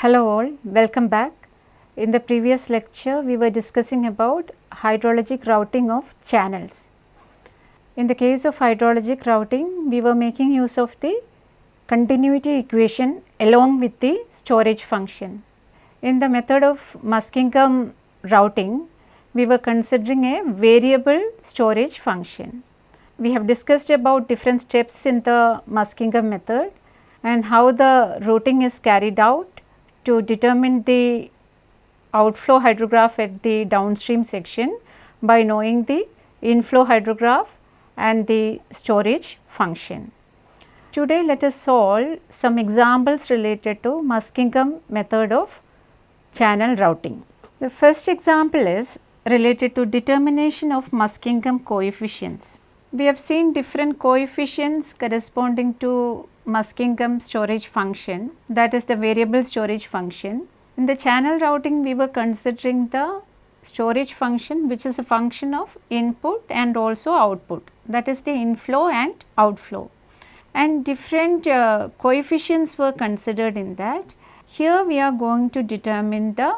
Hello all, welcome back. In the previous lecture, we were discussing about hydrologic routing of channels. In the case of hydrologic routing, we were making use of the continuity equation along with the storage function. In the method of Muskingum routing, we were considering a variable storage function. We have discussed about different steps in the Muskingum method and how the routing is carried out to determine the outflow hydrograph at the downstream section by knowing the inflow hydrograph and the storage function. Today let us solve some examples related to Muskingum method of channel routing. The first example is related to determination of Muskingum coefficients. We have seen different coefficients corresponding to Muskingum storage function that is the variable storage function. In the channel routing we were considering the storage function which is a function of input and also output that is the inflow and outflow and different uh, coefficients were considered in that. Here we are going to determine the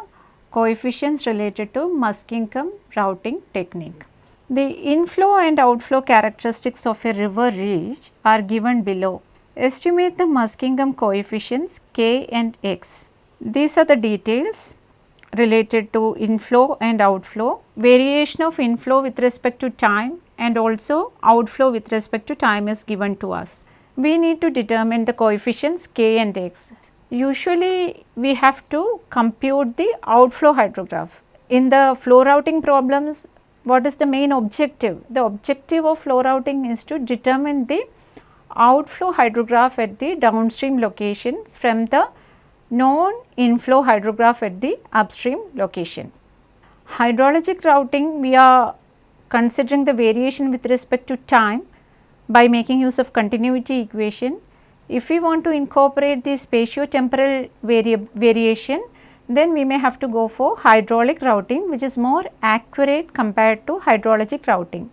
coefficients related to Muskingum routing technique. The inflow and outflow characteristics of a river reach are given below. Estimate the Muskingum coefficients k and x. These are the details related to inflow and outflow, variation of inflow with respect to time and also outflow with respect to time is given to us. We need to determine the coefficients k and x. Usually we have to compute the outflow hydrograph. In the flow routing problems, what is the main objective? The objective of flow routing is to determine the outflow hydrograph at the downstream location from the known inflow hydrograph at the upstream location. Hydrologic routing we are considering the variation with respect to time by making use of continuity equation. If we want to incorporate the spatio-temporal vari variation then we may have to go for hydraulic routing which is more accurate compared to hydrologic routing.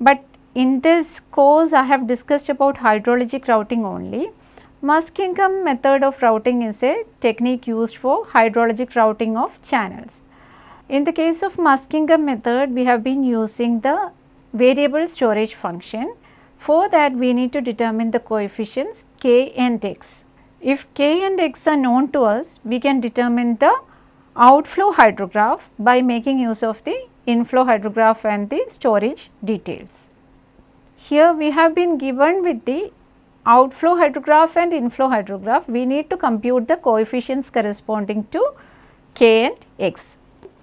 But in this course I have discussed about hydrologic routing only. Muskingum method of routing is a technique used for hydrologic routing of channels. In the case of Muskingum method we have been using the variable storage function. For that we need to determine the coefficients k and x. If k and x are known to us, we can determine the outflow hydrograph by making use of the inflow hydrograph and the storage details. Here we have been given with the outflow hydrograph and inflow hydrograph, we need to compute the coefficients corresponding to k and x.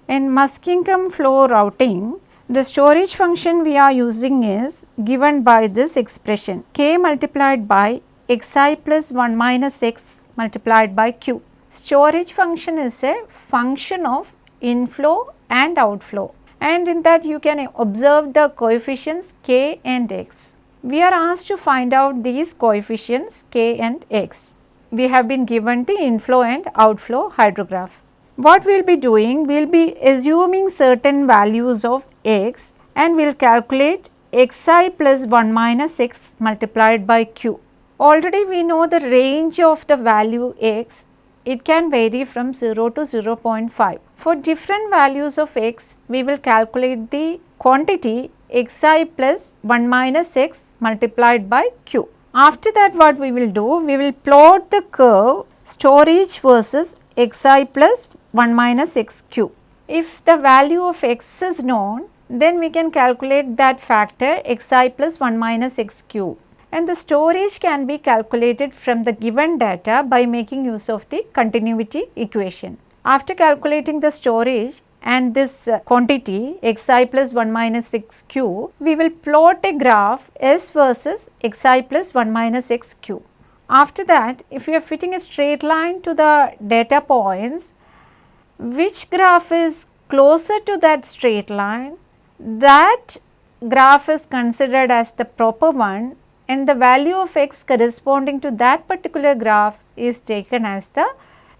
In Muskingum flow routing, the storage function we are using is given by this expression k multiplied by xi plus 1 minus x multiplied by q. Storage function is a function of inflow and outflow and in that you can observe the coefficients k and x. We are asked to find out these coefficients k and x. We have been given the inflow and outflow hydrograph. What we will be doing? We will be assuming certain values of x and we will calculate xi plus 1 minus x multiplied by q already we know the range of the value x, it can vary from 0 to 0.5. For different values of x, we will calculate the quantity xi plus 1 minus x multiplied by q. After that what we will do? We will plot the curve storage versus xi plus 1 minus xq. If the value of x is known, then we can calculate that factor xi plus 1 minus xq and the storage can be calculated from the given data by making use of the continuity equation. After calculating the storage and this uh, quantity xi plus 1 minus xq, we will plot a graph s versus xi plus 1 minus xq. After that, if we are fitting a straight line to the data points, which graph is closer to that straight line, that graph is considered as the proper one and the value of x corresponding to that particular graph is taken as the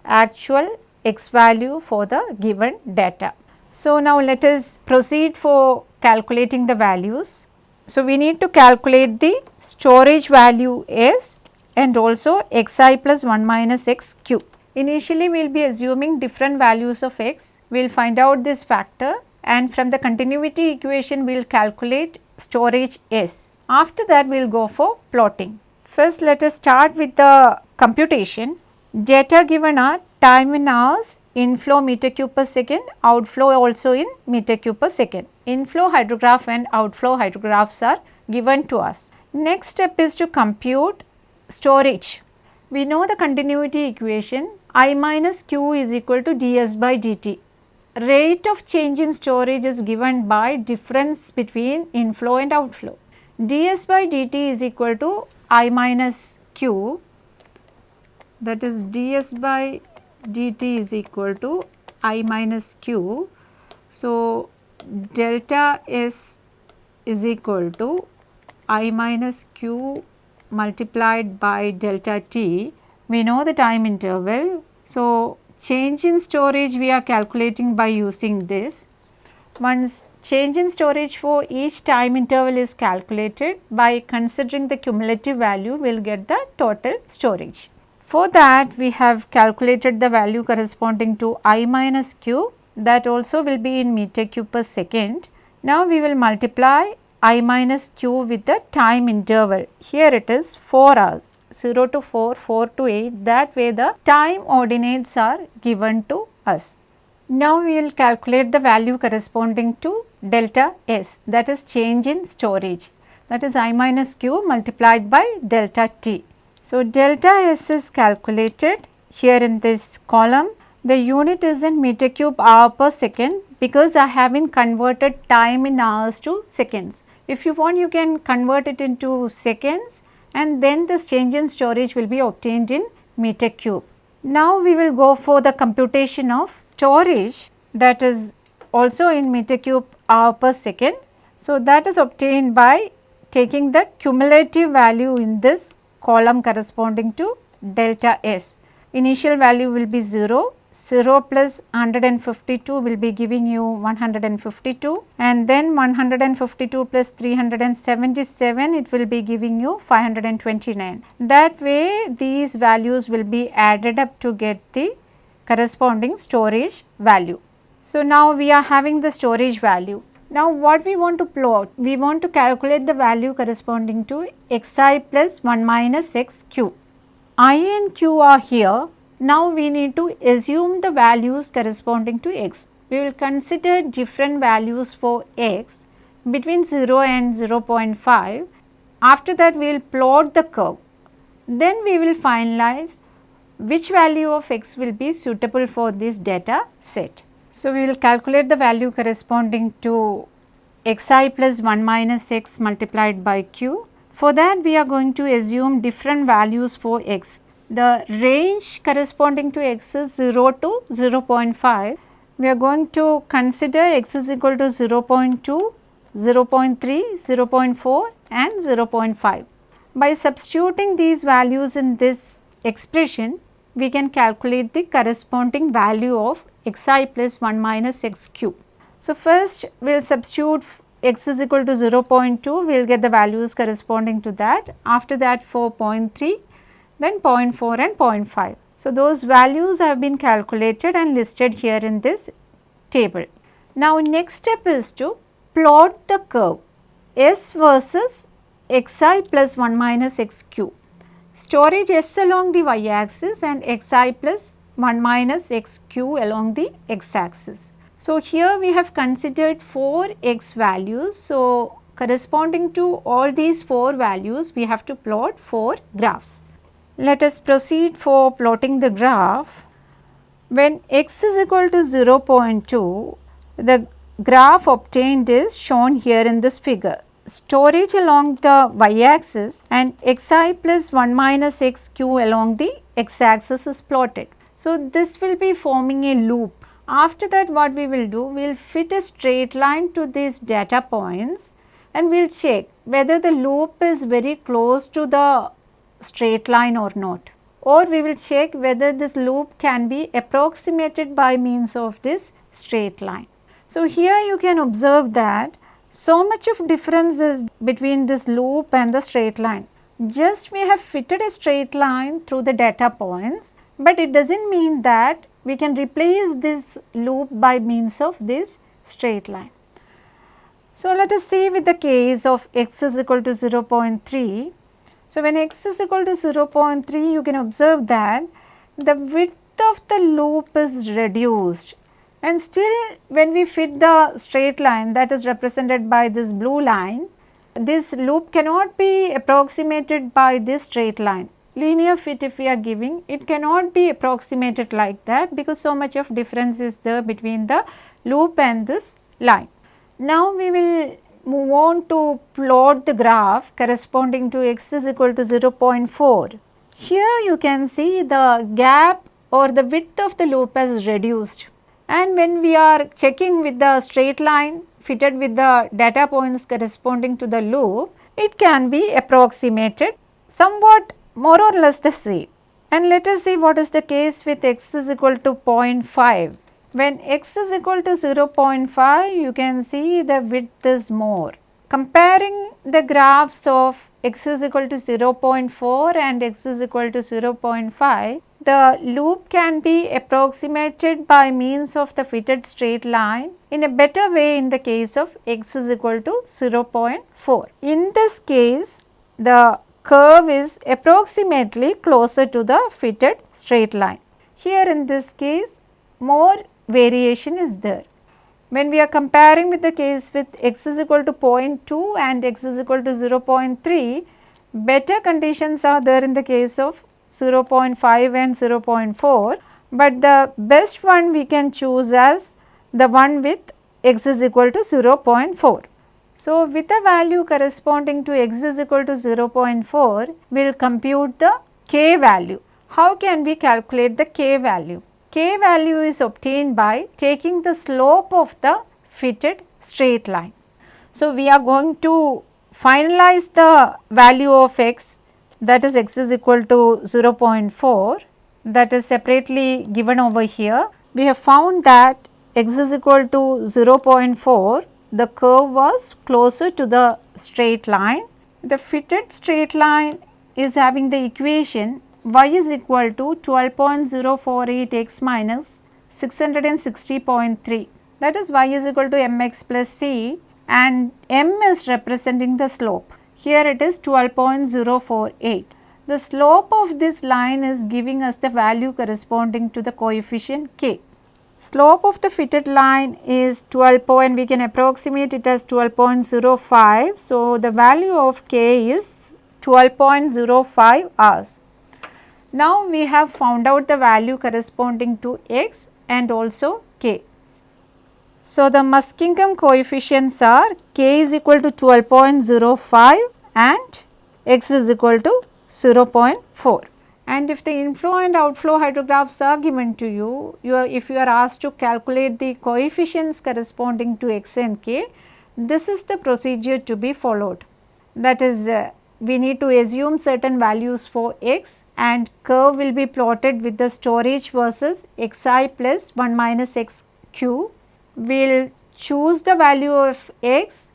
actual x value for the given data. So, now let us proceed for calculating the values. So, we need to calculate the storage value s and also xi plus 1 minus x cube. Initially we will be assuming different values of x, we will find out this factor and from the continuity equation we will calculate storage S. After that we will go for plotting. First let us start with the computation. Data given are time in hours, inflow meter cube per second, outflow also in meter cube per second. Inflow hydrograph and outflow hydrographs are given to us. Next step is to compute storage. We know the continuity equation I minus Q is equal to ds by dt. Rate of change in storage is given by difference between inflow and outflow. Ds by dt is equal to I minus Q that is ds by dt is equal to I minus Q. So, delta S is equal to I minus Q multiplied by delta T. We know the time interval. So, change in storage we are calculating by using this. Once change in storage for each time interval is calculated by considering the cumulative value we will get the total storage. For that we have calculated the value corresponding to I minus Q that also will be in meter cube per second. Now we will multiply i minus q with the time interval. Here it is 4 hours 0 to 4, 4 to 8 that way the time ordinates are given to us. Now we will calculate the value corresponding to delta S that is change in storage that is i minus q multiplied by delta t. So, delta S is calculated here in this column the unit is in meter cube hour per second because I have been converted time in hours to seconds. If you want you can convert it into seconds and then this change in storage will be obtained in meter cube. Now we will go for the computation of storage that is also in meter cube hour per second. So that is obtained by taking the cumulative value in this column corresponding to delta S. Initial value will be 0 0 plus 152 will be giving you 152 and then 152 plus 377 it will be giving you 529. That way these values will be added up to get the corresponding storage value. So, now we are having the storage value. Now, what we want to plot? We want to calculate the value corresponding to xi plus 1 minus xq. i and q are here now we need to assume the values corresponding to x. We will consider different values for x between 0 and 0.5. After that we will plot the curve. Then we will finalize which value of x will be suitable for this data set. So, we will calculate the value corresponding to xi plus 1 minus x multiplied by q. For that we are going to assume different values for x the range corresponding to x is 0 to 0.5. We are going to consider x is equal to 0 0.2, 0 0.3, 0 0.4 and 0 0.5. By substituting these values in this expression, we can calculate the corresponding value of xi plus 1 minus x cube. So, first we will substitute x is equal to 0 0.2, we will get the values corresponding to that. After that for 0.3, then 0.4 and 0.5. So, those values have been calculated and listed here in this table. Now, next step is to plot the curve S versus xi plus 1 minus xq. Storage S along the y axis and xi plus 1 minus xq along the x axis. So, here we have considered 4 x values. So, corresponding to all these 4 values we have to plot 4 graphs. Let us proceed for plotting the graph. When x is equal to 0.2, the graph obtained is shown here in this figure. Storage along the y axis and xi plus 1 minus xq along the x axis is plotted. So, this will be forming a loop. After that what we will do, we will fit a straight line to these data points and we will check whether the loop is very close to the straight line or not or we will check whether this loop can be approximated by means of this straight line. So, here you can observe that so much of difference is between this loop and the straight line. Just we have fitted a straight line through the data points but it does not mean that we can replace this loop by means of this straight line. So, let us see with the case of x is equal to 0.3. So, when x is equal to 0.3 you can observe that the width of the loop is reduced and still when we fit the straight line that is represented by this blue line, this loop cannot be approximated by this straight line. Linear fit if we are giving, it cannot be approximated like that because so much of difference is there between the loop and this line. Now we will move on to plot the graph corresponding to x is equal to 0.4. Here you can see the gap or the width of the loop has reduced and when we are checking with the straight line fitted with the data points corresponding to the loop, it can be approximated somewhat more or less the same. And let us see what is the case with x is equal to 0.5. When x is equal to 0.5, you can see the width is more. Comparing the graphs of x is equal to 0.4 and x is equal to 0.5, the loop can be approximated by means of the fitted straight line in a better way in the case of x is equal to 0.4. In this case, the curve is approximately closer to the fitted straight line. Here in this case, more variation is there. When we are comparing with the case with x is equal to 0.2 and x is equal to 0.3, better conditions are there in the case of 0.5 and 0.4, but the best one we can choose as the one with x is equal to 0.4. So, with a value corresponding to x is equal to 0.4, we will compute the k value. How can we calculate the k value? k value is obtained by taking the slope of the fitted straight line. So, we are going to finalize the value of x that is x is equal to 0.4 that is separately given over here. We have found that x is equal to 0.4 the curve was closer to the straight line. The fitted straight line is having the equation y is equal to 12.048 x minus 660.3 that is y is equal to mx plus c and m is representing the slope. Here it is 12.048. The slope of this line is giving us the value corresponding to the coefficient k. Slope of the fitted line is 12 point, we can approximate it as 12.05. So, the value of k is 12.05 hours. Now, we have found out the value corresponding to x and also k. So, the Muskingum coefficients are k is equal to 12.05 and x is equal to 0.4 and if the inflow and outflow hydrographs are given to you, you are, if you are asked to calculate the coefficients corresponding to x and k, this is the procedure to be followed. That is uh, we need to assume certain values for x and curve will be plotted with the storage versus xi plus 1 minus x q. We will choose the value of x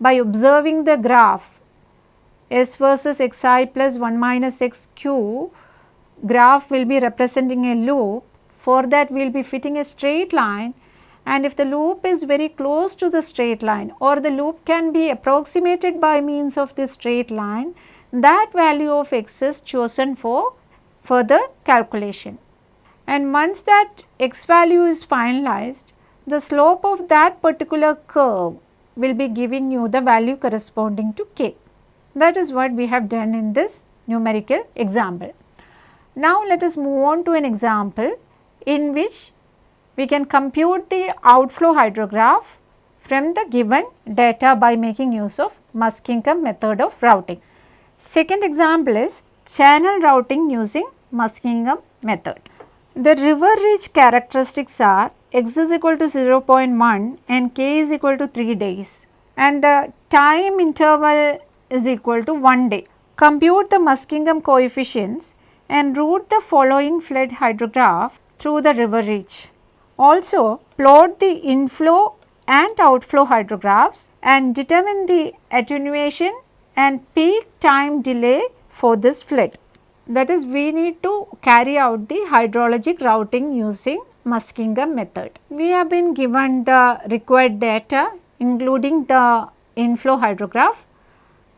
by observing the graph s versus xi plus 1 minus x q graph will be representing a loop. For that we will be fitting a straight line and if the loop is very close to the straight line or the loop can be approximated by means of this straight line, that value of x is chosen for further calculation. And once that x value is finalized, the slope of that particular curve will be giving you the value corresponding to k. That is what we have done in this numerical example. Now, let us move on to an example in which we can compute the outflow hydrograph from the given data by making use of Muskingum method of routing. Second example is channel routing using Muskingum method. The river reach characteristics are x is equal to 0.1 and k is equal to 3 days and the time interval is equal to 1 day. Compute the Muskingum coefficients and route the following flood hydrograph through the river reach. Also plot the inflow and outflow hydrographs and determine the attenuation and peak time delay for this flood. that is we need to carry out the hydrologic routing using Muskingum method. We have been given the required data including the inflow hydrograph.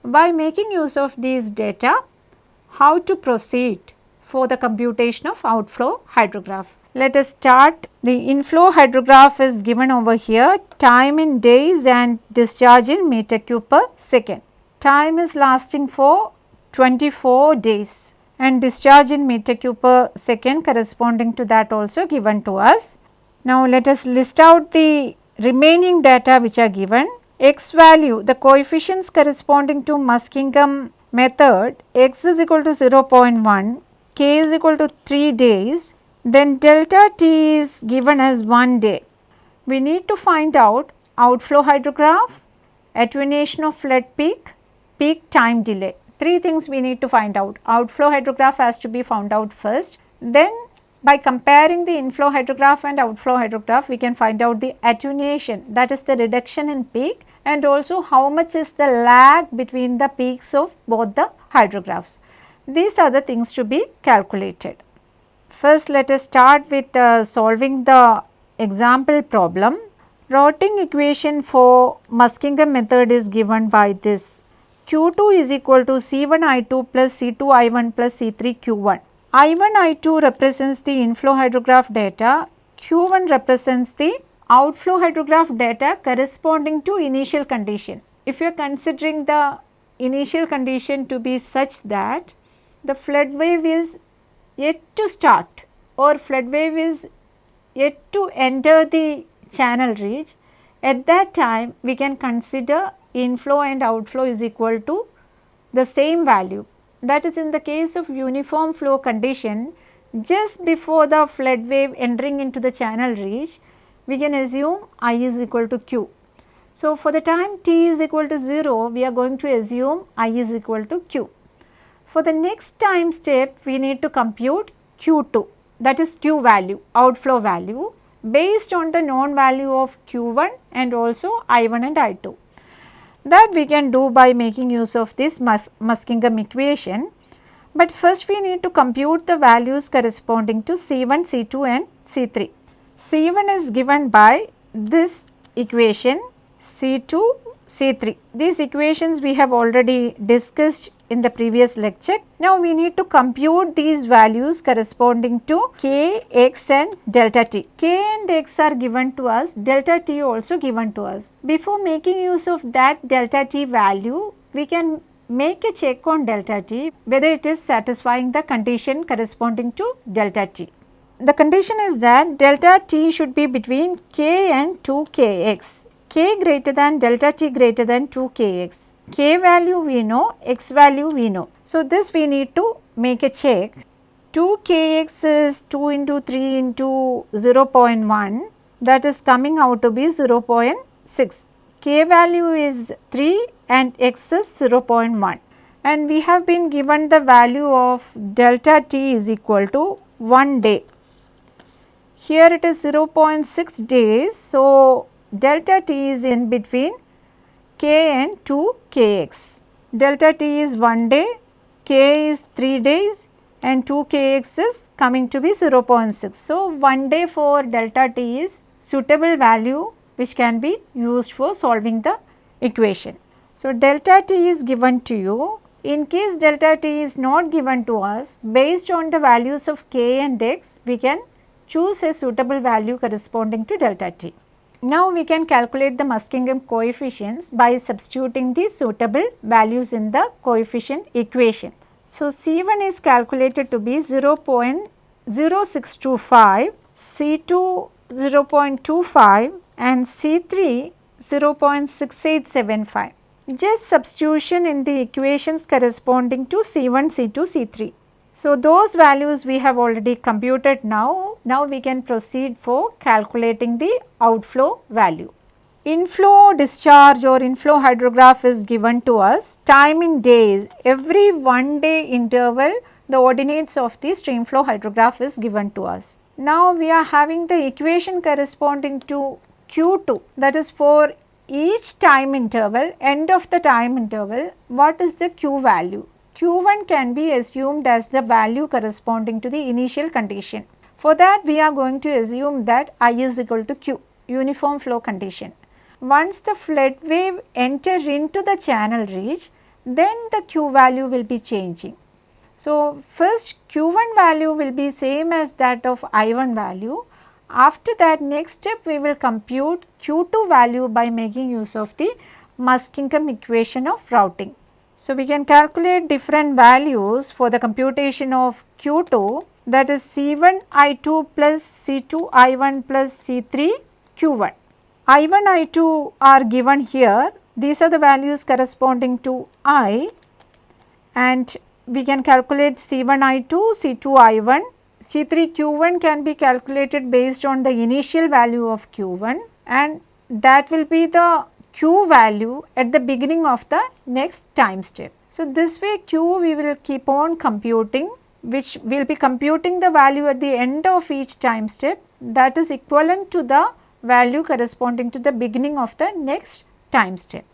By making use of these data, how to proceed for the computation of outflow hydrograph. Let us start the inflow hydrograph is given over here time in days and discharge in meter cube per second. Time is lasting for 24 days and discharge in meter cube per second corresponding to that also given to us. Now, let us list out the remaining data which are given x value the coefficients corresponding to Muskingum method x is equal to 0.1, k is equal to 3 days then delta t is given as 1 day. We need to find out outflow hydrograph, attenuation of flood peak, peak time delay. Three things we need to find out. Outflow hydrograph has to be found out first. Then by comparing the inflow hydrograph and outflow hydrograph, we can find out the attenuation that is the reduction in peak and also how much is the lag between the peaks of both the hydrographs. These are the things to be calculated. First let us start with uh, solving the example problem. Routing equation for Muskingum method is given by this Q2 is equal to C1 I2 plus C2 I1 plus C3 Q1. I1 I2 represents the inflow hydrograph data, Q1 represents the outflow hydrograph data corresponding to initial condition. If you are considering the initial condition to be such that the flood wave is yet to start or flood wave is yet to enter the channel reach, at that time we can consider inflow and outflow is equal to the same value. That is in the case of uniform flow condition just before the flood wave entering into the channel reach we can assume I is equal to Q. So, for the time t is equal to 0 we are going to assume I is equal to Q. For the next time step we need to compute Q2 that is Q value outflow value based on the known value of Q1 and also I1 and I2 that we can do by making use of this Mus Muskingum equation. But first we need to compute the values corresponding to C1, C2 and C3. C1 is given by this equation C2, C3. These equations we have already discussed in the previous lecture. Now we need to compute these values corresponding to k, x and delta t. k and x are given to us, delta t also given to us. Before making use of that delta t value, we can make a check on delta t whether it is satisfying the condition corresponding to delta t. The condition is that delta t should be between k and 2 kx, k greater than delta t greater than 2 kx k value we know, x value we know. So, this we need to make a check 2 kx is 2 into 3 into 0 0.1 that is coming out to be 0 0.6. k value is 3 and x is 0 0.1 and we have been given the value of delta t is equal to 1 day. Here it is 0 0.6 days. So, delta t is in between k and 2 kx. Delta t is 1 day, k is 3 days and 2 kx is coming to be 0.6. So, 1 day for delta t is suitable value which can be used for solving the equation. So, delta t is given to you. In case delta t is not given to us, based on the values of k and x, we can choose a suitable value corresponding to delta t. Now we can calculate the Muskingum coefficients by substituting the suitable values in the coefficient equation. So C1 is calculated to be 0 0.0625, C2 0.25 and C3 0.6875. Just substitution in the equations corresponding to C1, C2, C3. So, those values we have already computed now. Now, we can proceed for calculating the outflow value. Inflow discharge or inflow hydrograph is given to us time in days. Every one day interval the ordinates of the streamflow hydrograph is given to us. Now, we are having the equation corresponding to Q2 that is for each time interval end of the time interval what is the Q value Q1 can be assumed as the value corresponding to the initial condition. For that we are going to assume that I is equal to Q, uniform flow condition. Once the flood wave enter into the channel reach, then the Q value will be changing. So, first Q1 value will be same as that of I1 value. After that next step we will compute Q2 value by making use of the Muskingum equation of routing. So, we can calculate different values for the computation of Q2 that is C1 I2 plus C2 I1 plus C3 Q1. I1 I2 are given here these are the values corresponding to I and we can calculate C1 I2, C2 I1, C3 Q1 can be calculated based on the initial value of Q1 and that will be the Q value at the beginning of the next time step. So, this way Q we will keep on computing which will be computing the value at the end of each time step that is equivalent to the value corresponding to the beginning of the next time step.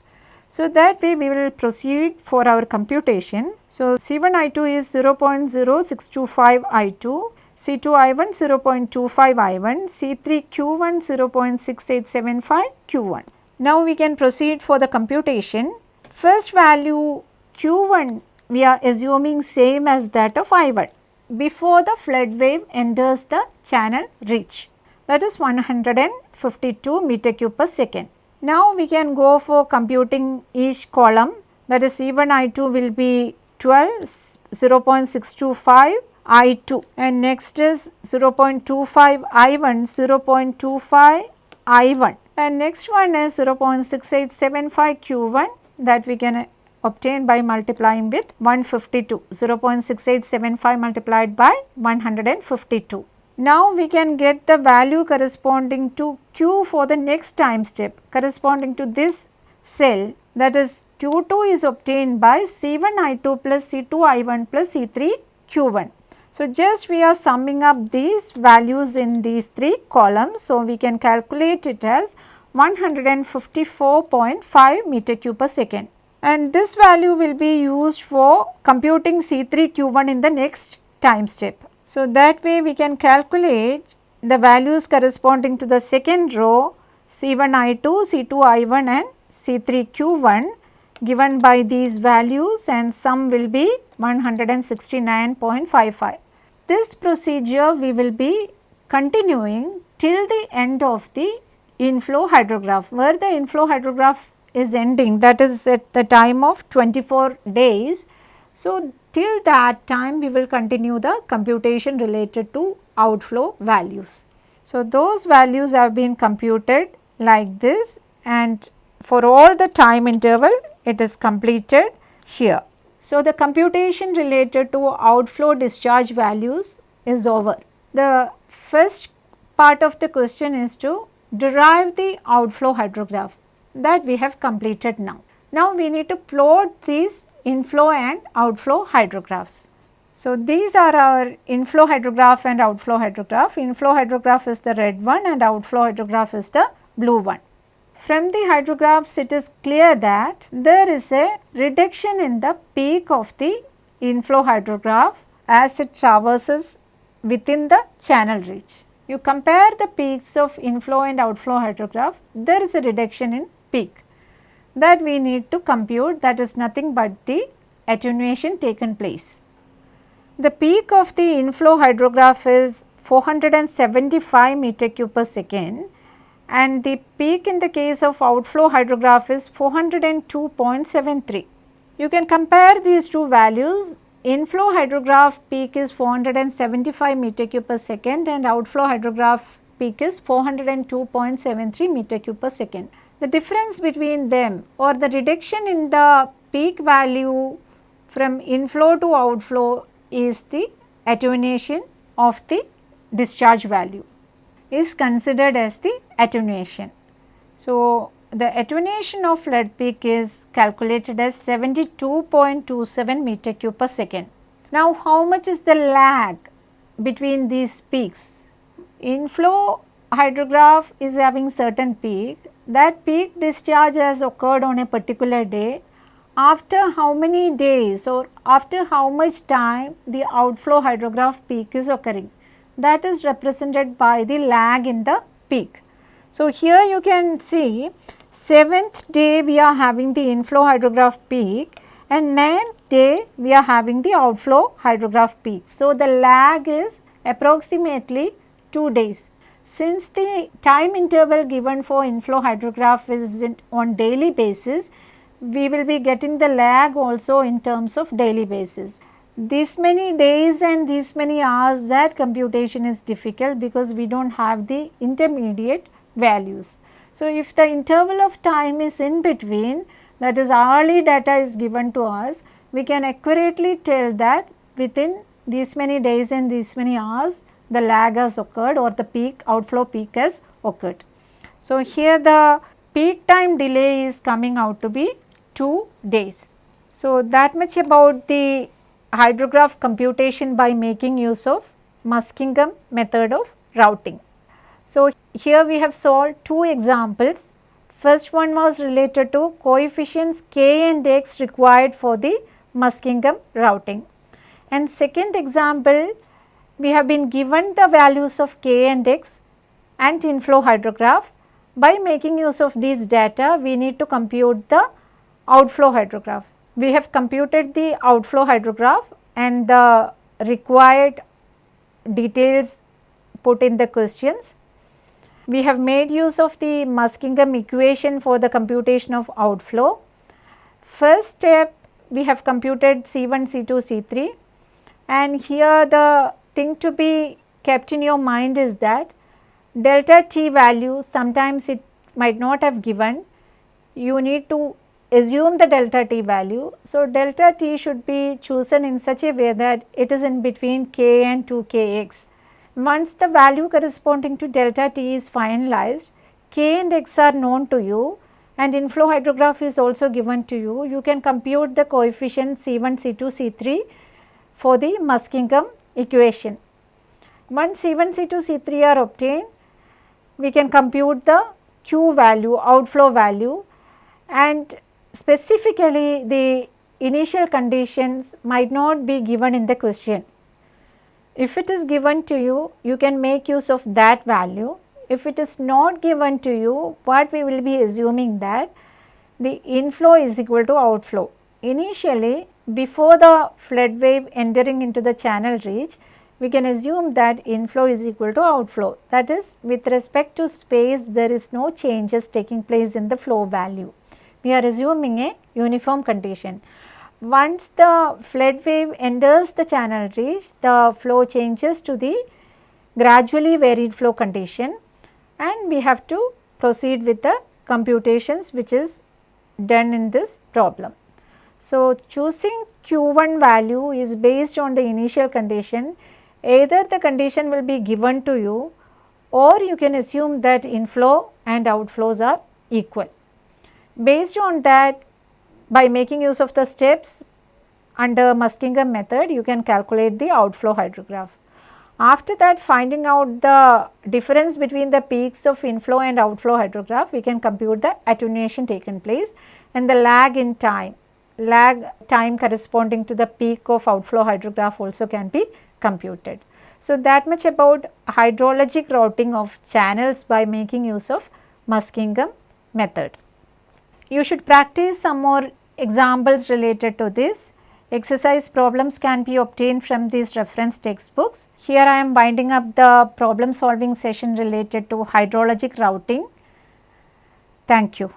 So, that way we will proceed for our computation. So, C1 I2 is 0.0625 I2, C2 I1 0.25 I1, C3 Q1 0.6875 Q1. Now, we can proceed for the computation. First value Q1 we are assuming same as that of I1 before the flood wave enters the channel reach that is 152 meter cube per second. Now we can go for computing each column that is C1 I2 will be 12 0.625 I2 and next is 0.25 I1 0.25 I1 and next one is 0.6875 Q1 that we can obtain by multiplying with 152 0.6875 multiplied by 152. Now we can get the value corresponding to Q for the next time step corresponding to this cell that is Q2 is obtained by C1 I2 plus C2 I1 plus C3 Q1. So, just we are summing up these values in these three columns. So, we can calculate it as 154.5 meter cube per second and this value will be used for computing C3 Q1 in the next time step. So, that way we can calculate the values corresponding to the second row C1 I2, C2 I1 and C3 Q1 given by these values and sum will be 169.55. This procedure we will be continuing till the end of the inflow hydrograph where the inflow hydrograph is ending that is at the time of 24 days. So, till that time we will continue the computation related to outflow values. So, those values have been computed like this and for all the time interval it is completed here. So, the computation related to outflow discharge values is over. The first part of the question is to derive the outflow hydrograph that we have completed now. Now, we need to plot these inflow and outflow hydrographs. So, these are our inflow hydrograph and outflow hydrograph. Inflow hydrograph is the red one and outflow hydrograph is the blue one. From the hydrographs it is clear that there is a reduction in the peak of the inflow hydrograph as it traverses within the channel reach. You compare the peaks of inflow and outflow hydrograph, there is a reduction in peak that we need to compute that is nothing but the attenuation taken place. The peak of the inflow hydrograph is 475 meter cube per second and the peak in the case of outflow hydrograph is 402.73. You can compare these two values. Inflow hydrograph peak is 475 meter cube per second and outflow hydrograph peak is 402.73 meter cube per second. The difference between them or the reduction in the peak value from inflow to outflow is the attenuation of the discharge value is considered as the attenuation. So, the attenuation of flood peak is calculated as 72.27 meter cube per second. Now, how much is the lag between these peaks? Inflow hydrograph is having certain peak that peak discharge has occurred on a particular day, after how many days or after how much time the outflow hydrograph peak is occurring that is represented by the lag in the peak. So, here you can see 7th day we are having the inflow hydrograph peak and 9th day we are having the outflow hydrograph peak. So, the lag is approximately 2 days. Since the time interval given for inflow hydrograph is on daily basis, we will be getting the lag also in terms of daily basis. This many days and this many hours that computation is difficult because we do not have the intermediate values. So, if the interval of time is in between that is hourly data is given to us, we can accurately tell that within these many days and these many hours the lag has occurred or the peak outflow peak has occurred. So, here the peak time delay is coming out to be 2 days. So, that much about the hydrograph computation by making use of Muskingum method of routing. So, here we have solved two examples. First one was related to coefficients k and x required for the Muskingum routing. And second example we have been given the values of k and x and inflow hydrograph. By making use of these data, we need to compute the outflow hydrograph. We have computed the outflow hydrograph and the required details put in the questions. We have made use of the Muskingum equation for the computation of outflow. First step we have computed C1, C2, C3 and here the thing to be kept in your mind is that delta t value sometimes it might not have given you need to assume the delta t value. So, delta t should be chosen in such a way that it is in between k and 2 kx. Once the value corresponding to delta t is finalized, k and x are known to you and inflow hydrograph is also given to you, you can compute the coefficient C1, C2, C3 for the Muskingum equation. Once C1, C2, C3 are obtained, we can compute the Q value, outflow value and specifically the initial conditions might not be given in the question. If it is given to you, you can make use of that value. If it is not given to you, what we will be assuming that the inflow is equal to outflow. Initially, before the flood wave entering into the channel reach, we can assume that inflow is equal to outflow. That is with respect to space there is no changes taking place in the flow value. We are assuming a uniform condition. Once the flood wave enters the channel reach, the flow changes to the gradually varied flow condition and we have to proceed with the computations which is done in this problem. So, choosing q1 value is based on the initial condition either the condition will be given to you or you can assume that inflow and outflows are equal. Based on that by making use of the steps under Muskingum method you can calculate the outflow hydrograph. After that finding out the difference between the peaks of inflow and outflow hydrograph we can compute the attenuation taken place and the lag in time lag time corresponding to the peak of outflow hydrograph also can be computed. So, that much about hydrologic routing of channels by making use of Muskingum method. You should practice some more examples related to this. Exercise problems can be obtained from these reference textbooks. Here I am winding up the problem solving session related to hydrologic routing. Thank you.